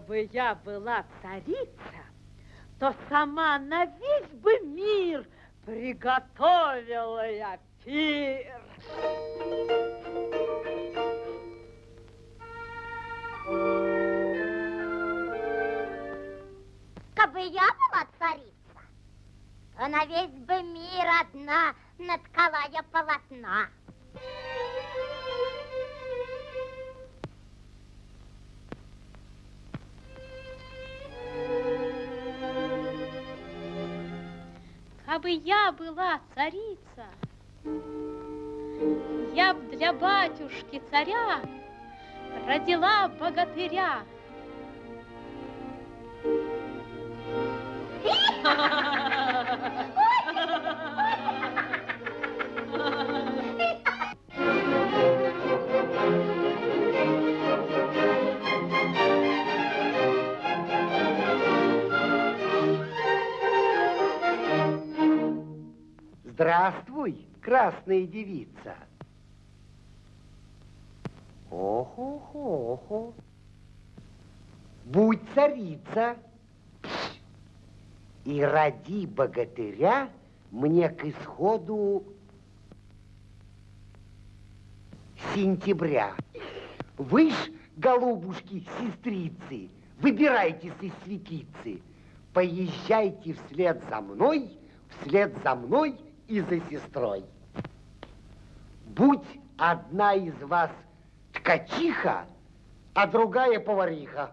бы я была царица, то сама на весь бы мир приготовила я пир. Кабы я была царица, то на весь бы мир одна наткала я полотна. Я была царица, я для батюшки царя родила богатыря. Здравствуй, красная девица. Охо-хо-хо. Будь царица и роди богатыря мне к исходу сентября. Вы ж, голубушки, сестрицы, выбирайтесь из светицы, поезжайте вслед за мной, вслед за мной и за сестрой. Будь одна из вас ткачиха, а другая повариха.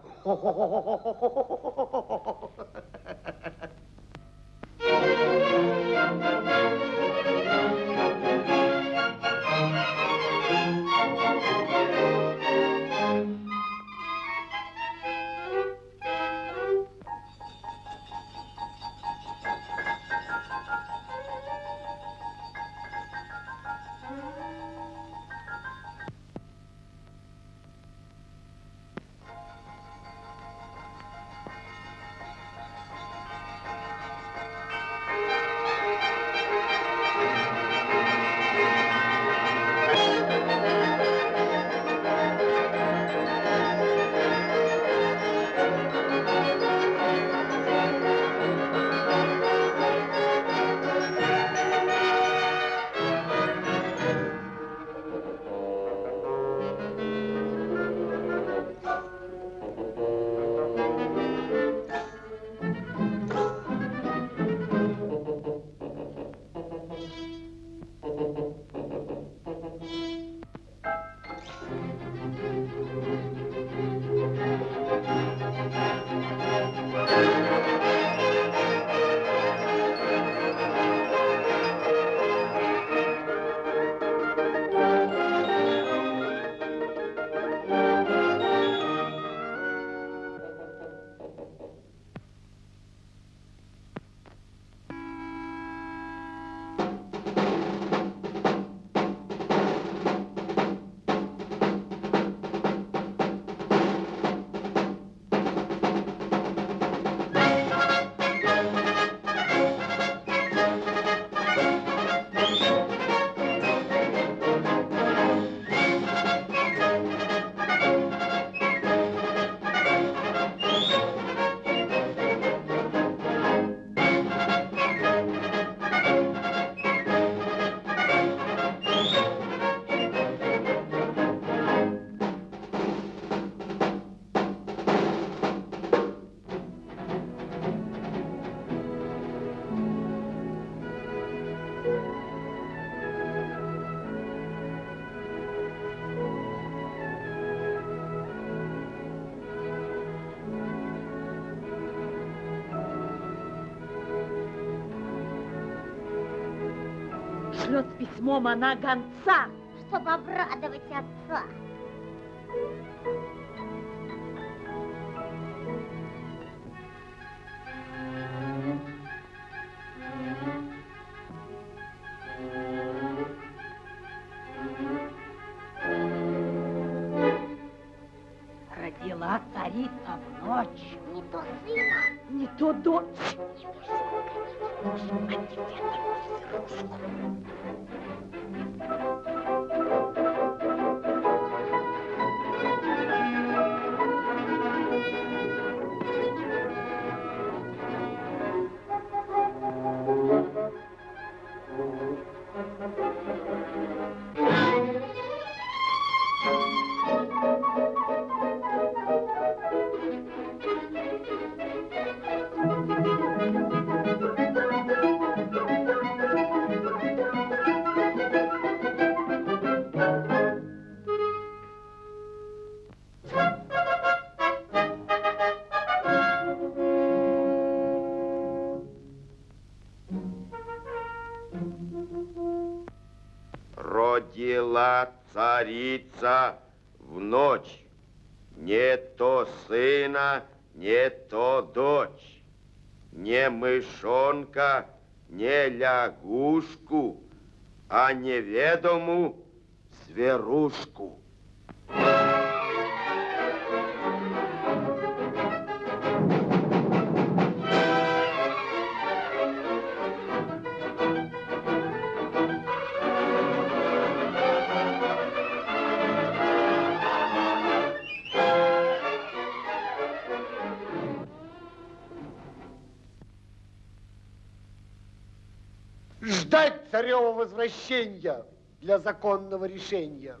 Пошлет с письмом она гонца. Чтобы обрадовать отца. То сына, не то дочь. Не мышонка, не лягушку, а неведому зверушку. Возвращения для законного решения.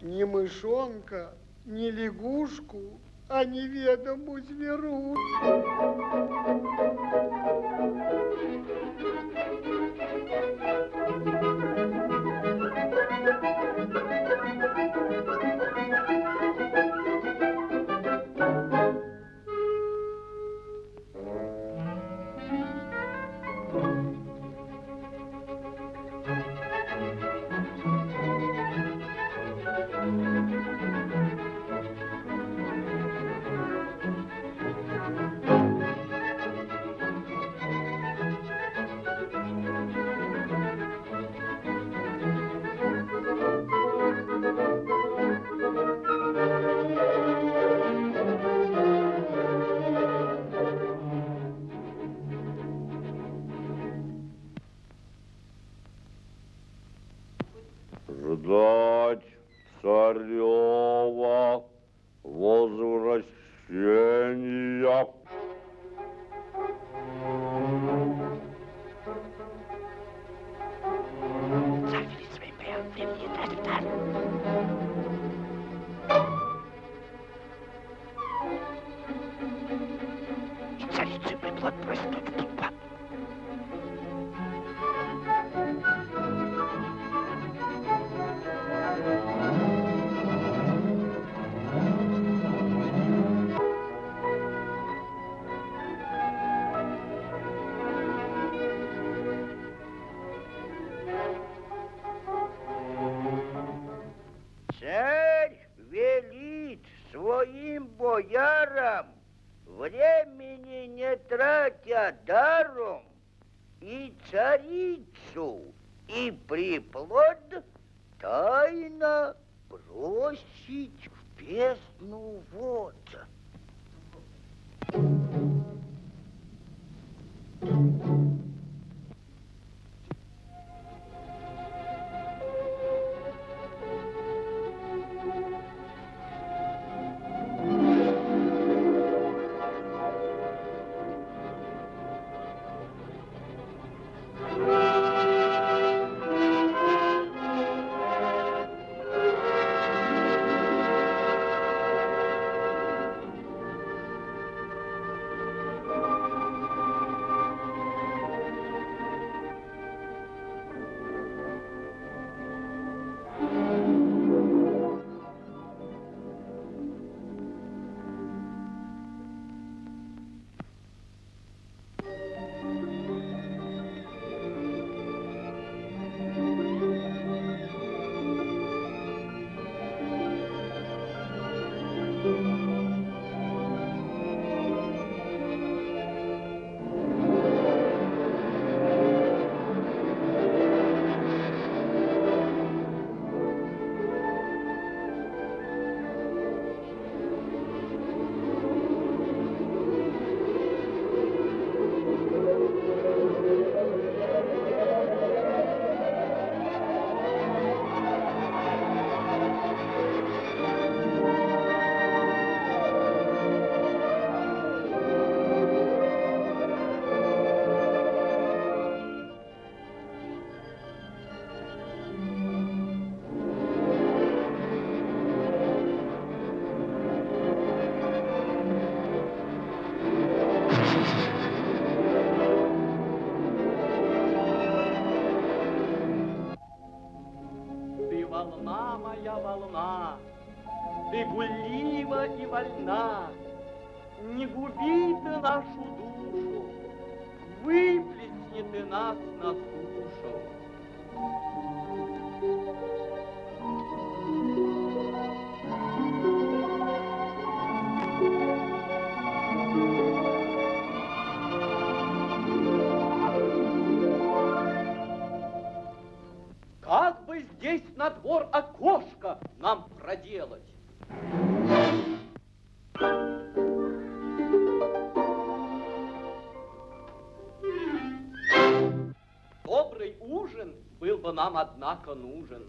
Ни мышонка, ни лягушку, а неведому зверу. Ждать царева возвращения. Бросить в бездну вод. На двор окошко нам проделать? Добрый ужин был бы нам, однако, нужен.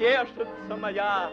Тешится моя.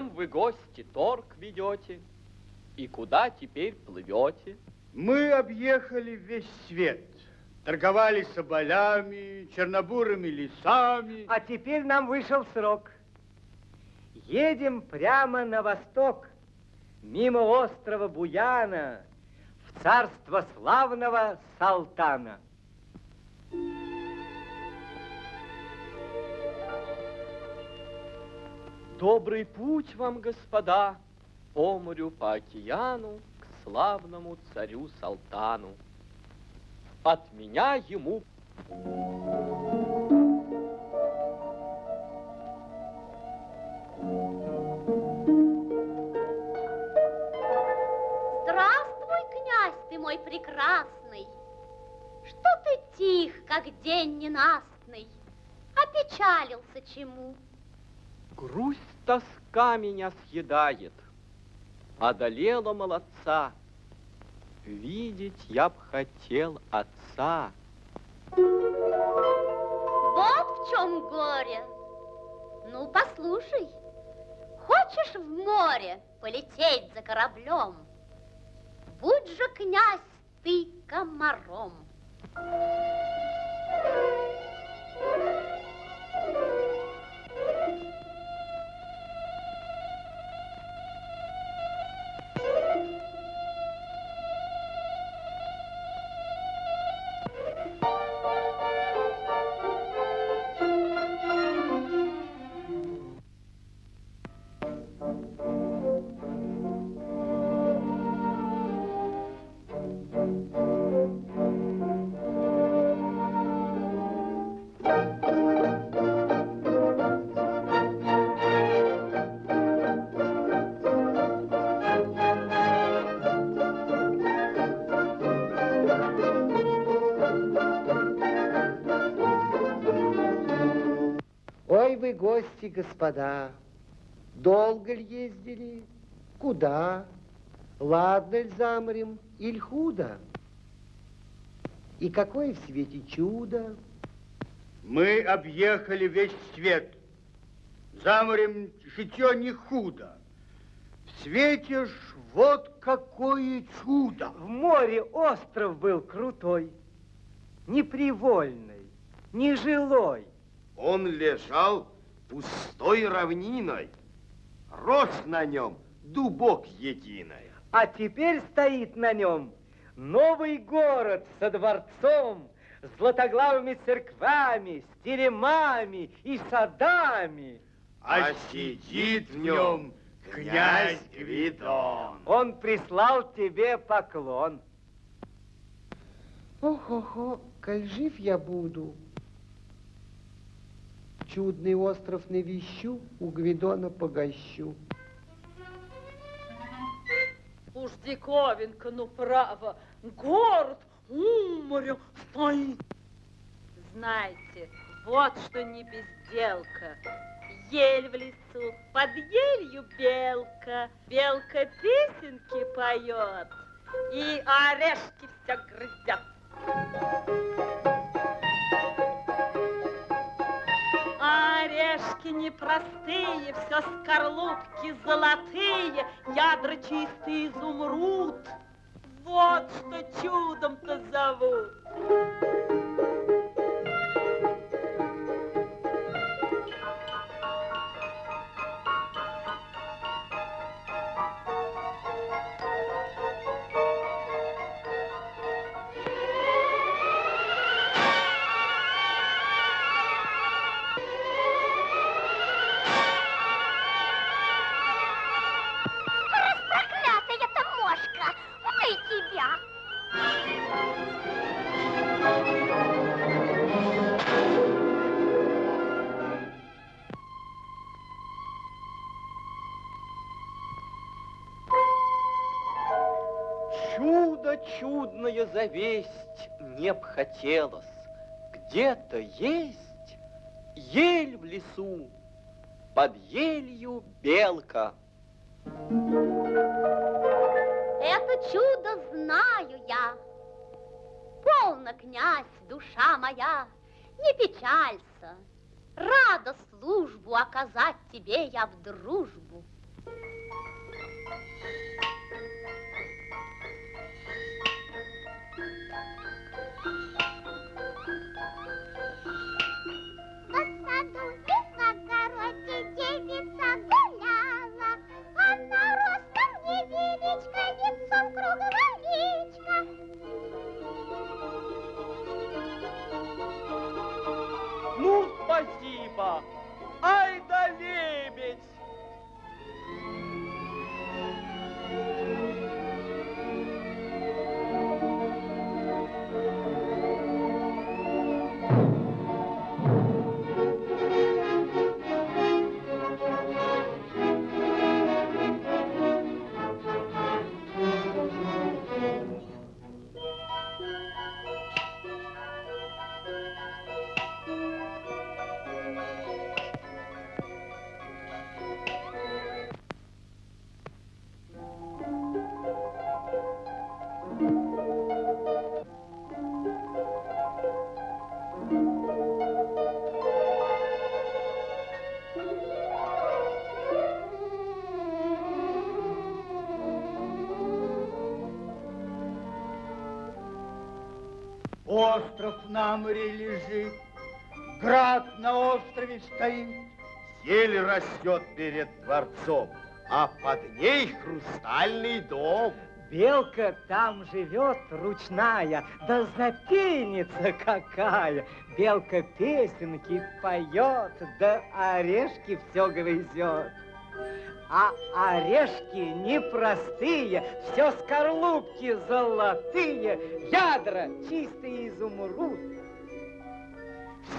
Чем вы, гости, торг ведете? И куда теперь плывете? Мы объехали весь свет. Торговали соболями, чернобурыми лесами. А теперь нам вышел срок. Едем прямо на восток, мимо острова Буяна, в царство славного Салтана. Добрый путь вам, господа, по морю, по океану, к славному царю Салтану. От меня ему Здравствуй, князь ты мой прекрасный. Что ты тих, как день ненастный? Опечалился чему? грусть, тоска меня съедает. Одолела молодца. видеть я б хотел отца. Вот в чем горе. Ну, послушай, хочешь в море полететь за кораблем? Будь же, князь, ты комаром. Ой, гости, господа, долго ли ездили? Куда? Ладно ли замрем, или худо? И какое в свете чудо? Мы объехали весь свет. За морем житье не худо. В свете ж вот какое чудо. В море остров был крутой, непривольный, нежилой. Он лежал пустой равниной. Рос на нем дубок единая. А теперь стоит на нем новый город со дворцом, с златоглавыми церквами, с теремами и садами. А сидит в нем князь Гвидон. Он прислал тебе поклон. Ох-охо, коль жив я буду. Чудный остров навещу, у Гвидона погощу. Уж диковинка, ну право, город у моря стоит. Знаете, вот что не безделка. Ель в лесу, под елью белка. Белка песенки поет, и орешки все грызет. Орешки непростые, все скорлупки золотые, ядра чистый изумруд. Вот что чудом-то зовут. Хотелось. Где-то есть ель в лесу, под елью белка. Это чудо знаю я. Полно, князь, душа моя, не печалься. Рада службу оказать тебе я в дружбу. Остров на море лежит, град на острове стоит. Ель растет перед дворцом, а под ней хрустальный дом. Белка там живет ручная, да запенница какая. Белка песенки поет, да орешки все грызет. А орешки непростые, все скорлупки золотые, ядра чистый изумруд.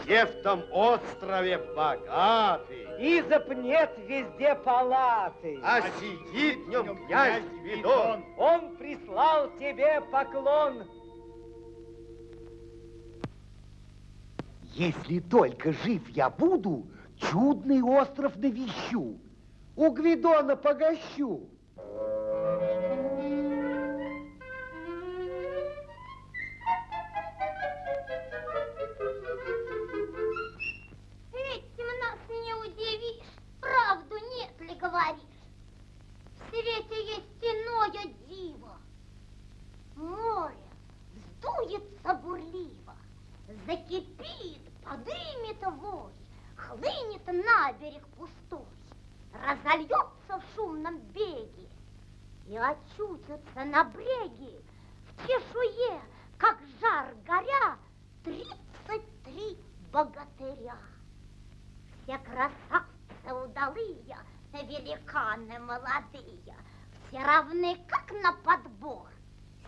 Все в том острове богаты, И запнет везде палаты. а сидит в нем князь Гвидон. Он прислал тебе поклон. Если только жив я буду, чудный остров навещу. У Гвидона погощу. Этим нас не удивишь, правду нет ли говоришь? В свете есть иное диво. Море вздуется бурливо, закипит, подымет вой, хлынет на берег пустой, разольется в шумном беге и очутится на бреге в чешуе, как жар горя, тридцать три богатыря. Все красавцы удалые, великаны молодые, все равны, как на подбор.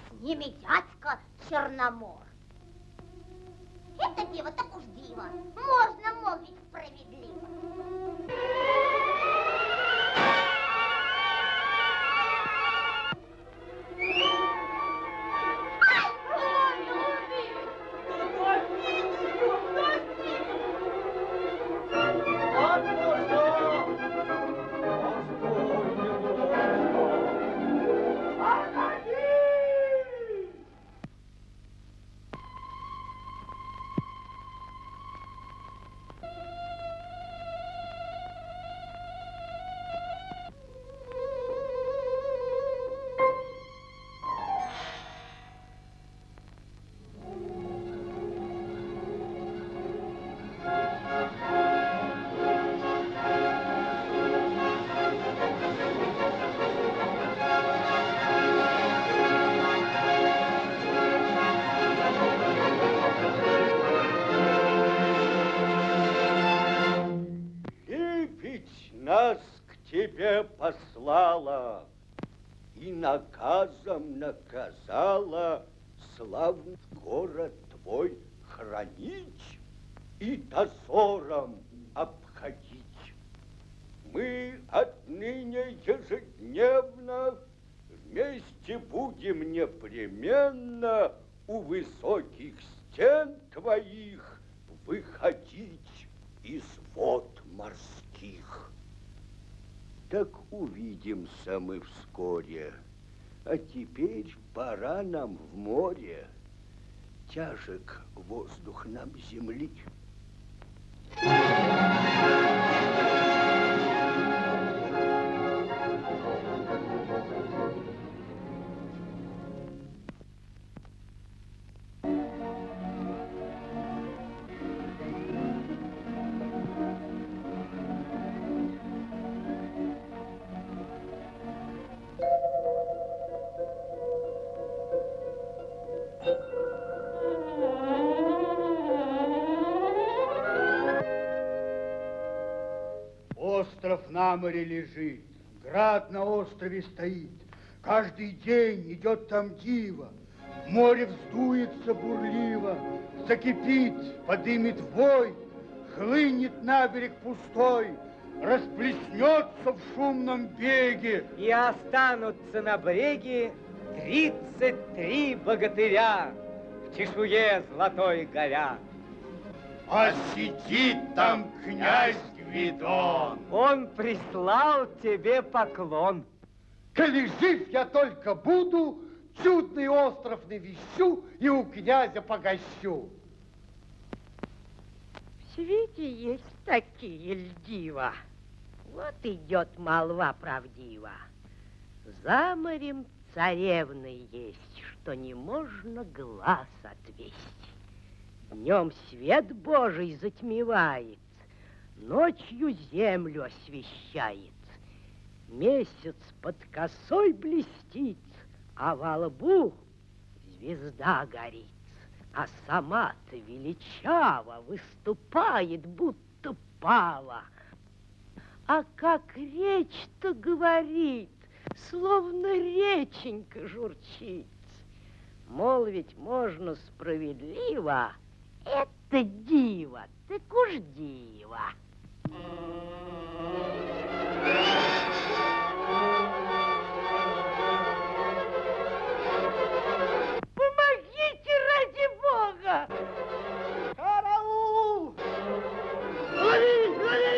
С ними дядька Черномор. Это диво так уж диво, можно молвить справедливо. Твой хранить и дозором обходить. Мы отныне ежедневно вместе будем непременно у высоких стен твоих выходить из вод морских. Так увидимся мы вскоре. А теперь пора нам в море. Тяжек воздух нам земли. Остров на море лежит, град на острове стоит. Каждый день идет там диво, море вздуется бурливо, закипит, подымет вой, хлынет на берег пустой, расплеснется в шумном беге. И останутся на бреге тридцать три богатыря в чешуе золотой горя. А сидит там князь Гвидон. Он прислал тебе поклон. Коли жив я только буду, чудный остров навещу и у князя погощу. В свете есть такие льдива. Вот идет молва правдива. За морем царевны есть, что не можно глаз отвести. Днем свет Божий затмевает, Ночью землю освещает. Месяц под косой блестит, А во лбу звезда горит. А сама-то величаво выступает, будто пава. А как речь-то говорит, словно реченька журчит. Мол, ведь можно справедливо, это диво, так уж диво. Помогите ради Бога! Караул! Лови, лови!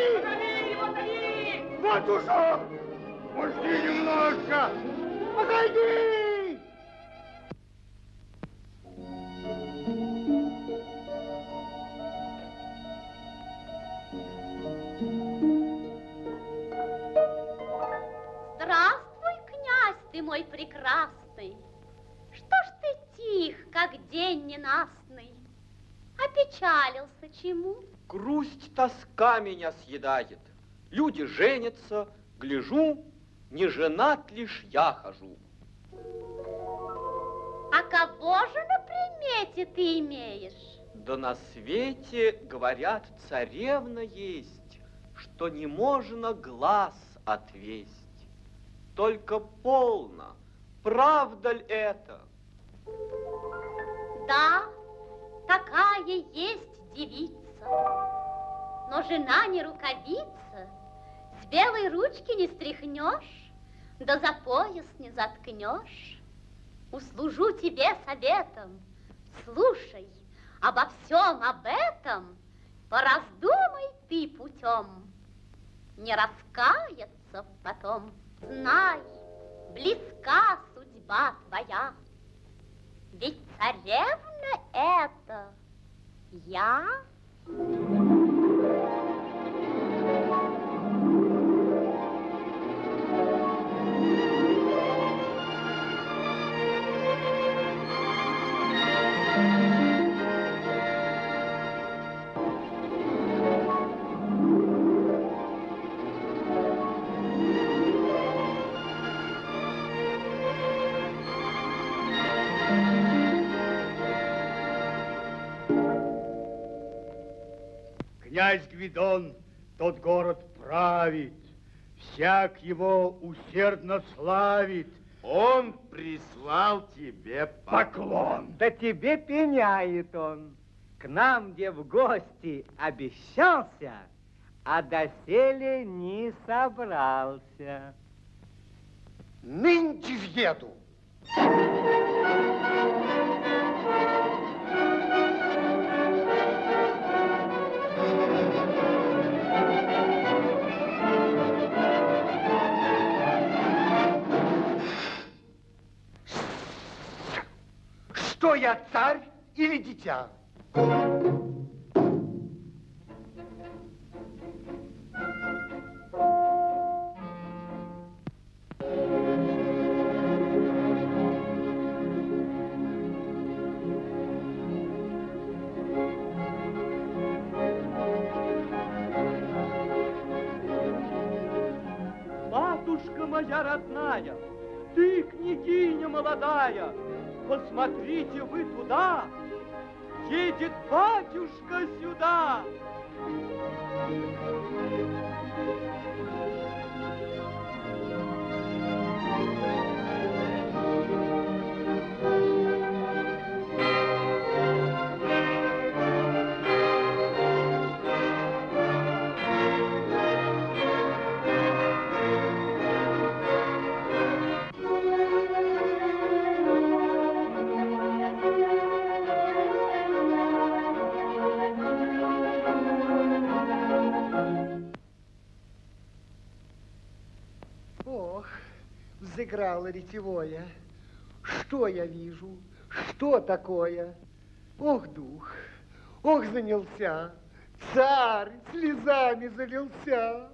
Лови, Матушка! Пусти немножко! Погоди! Ты мой прекрасный. Что ж ты тих, как день ненастный? Опечалился чему? Грусть, тоска меня съедает. Люди женятся, гляжу, не женат лишь я хожу. А кого же на примете ты имеешь? Да на свете, говорят, царевна есть, что не можно глаз отвесть. Только полно, правда ли это? Да, такая есть девица. Но жена не рукавица, с белой ручки не стряхнешь, да за пояс не заткнешь. Услужу тебе советом, слушай, обо всем об этом пораздумай ты путем. Не раскаяться потом, знай, близка судьба твоя. Ведь царевна это я. Князь Гвидон тот город правит, всяк его усердно славит. Он прислал тебе Поклон! Да тебе пеняет он. К нам, где в гости обещался, а доселе не собрался. Нынче въеду. Что я, царь или дитя? Посмотрите вы туда, взыграло ретевое. Что я вижу? Что такое? Ох, дух, ох, занялся. Царь слезами залился.